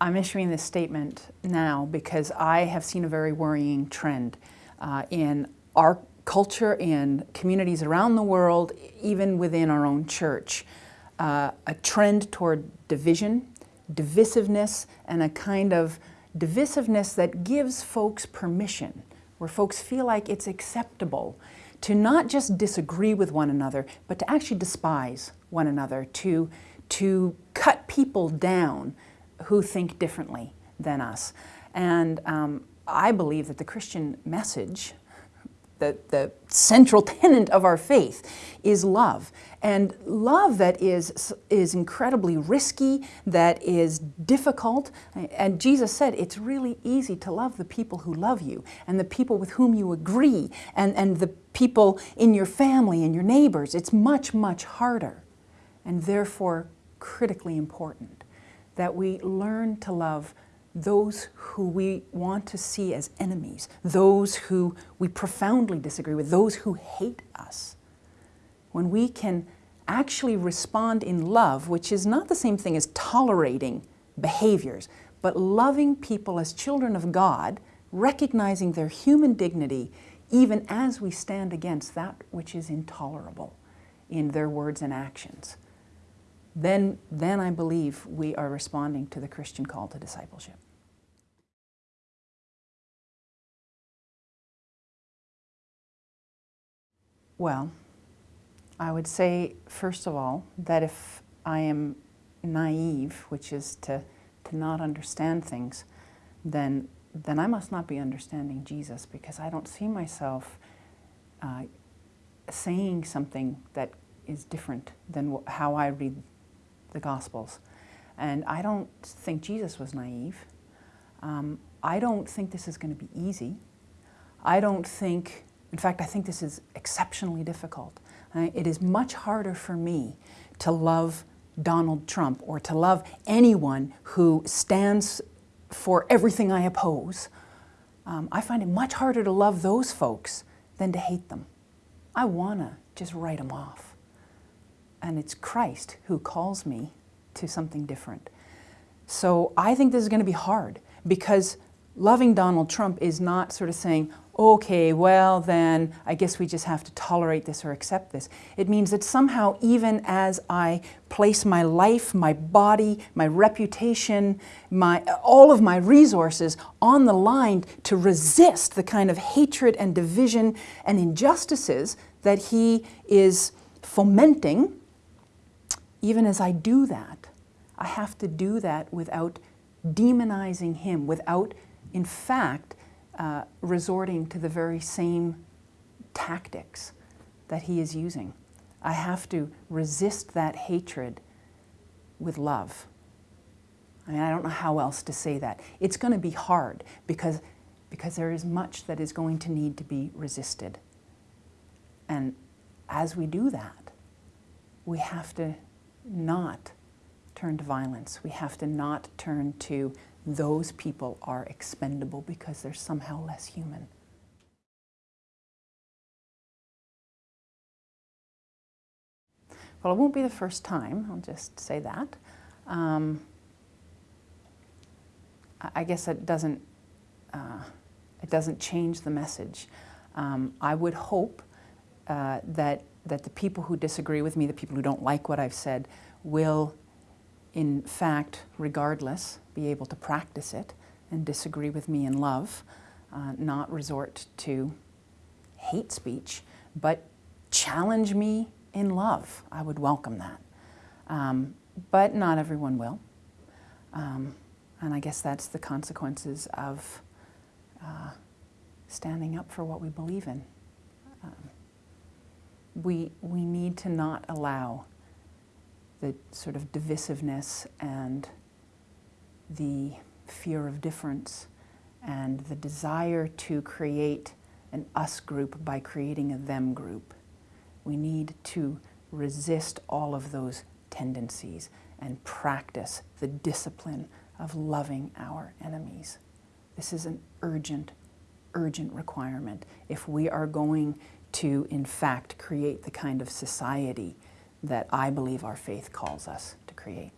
I'm issuing this statement now because I have seen a very worrying trend uh, in our culture and communities around the world, even within our own church. Uh, a trend toward division, divisiveness, and a kind of divisiveness that gives folks permission, where folks feel like it's acceptable to not just disagree with one another, but to actually despise one another, to, to cut people down who think differently than us. And um, I believe that the Christian message, the, the central tenet of our faith, is love. And love that is, is incredibly risky, that is difficult. And Jesus said it's really easy to love the people who love you and the people with whom you agree and, and the people in your family and your neighbors. It's much, much harder and therefore critically important that we learn to love those who we want to see as enemies, those who we profoundly disagree with, those who hate us. When we can actually respond in love, which is not the same thing as tolerating behaviors, but loving people as children of God, recognizing their human dignity, even as we stand against that which is intolerable in their words and actions then, then I believe we are responding to the Christian call to discipleship. Well, I would say, first of all, that if I am naive, which is to, to not understand things, then, then I must not be understanding Jesus because I don't see myself uh, saying something that is different than how I read the Gospels. And I don't think Jesus was naive. Um, I don't think this is going to be easy. I don't think, in fact, I think this is exceptionally difficult. Uh, it is much harder for me to love Donald Trump or to love anyone who stands for everything I oppose. Um, I find it much harder to love those folks than to hate them. I want to just write them off and it's Christ who calls me to something different. So I think this is going to be hard because loving Donald Trump is not sort of saying, okay, well then I guess we just have to tolerate this or accept this. It means that somehow even as I place my life, my body, my reputation, my, all of my resources on the line to resist the kind of hatred and division and injustices that he is fomenting, even as I do that, I have to do that without demonizing him, without, in fact, uh, resorting to the very same tactics that he is using. I have to resist that hatred with love. I mean, I don't know how else to say that. It's going to be hard because, because there is much that is going to need to be resisted. And as we do that, we have to not turn to violence. We have to not turn to those people are expendable because they're somehow less human. Well, it won't be the first time, I'll just say that. Um, I guess it doesn't, uh, it doesn't change the message. Um, I would hope uh, that that the people who disagree with me, the people who don't like what I've said, will in fact, regardless, be able to practice it and disagree with me in love, uh, not resort to hate speech, but challenge me in love. I would welcome that. Um, but not everyone will. Um, and I guess that's the consequences of uh, standing up for what we believe in. Um, we, we need to not allow the sort of divisiveness and the fear of difference and the desire to create an us group by creating a them group. We need to resist all of those tendencies and practice the discipline of loving our enemies. This is an urgent, urgent requirement if we are going to, in fact, create the kind of society that I believe our faith calls us to create.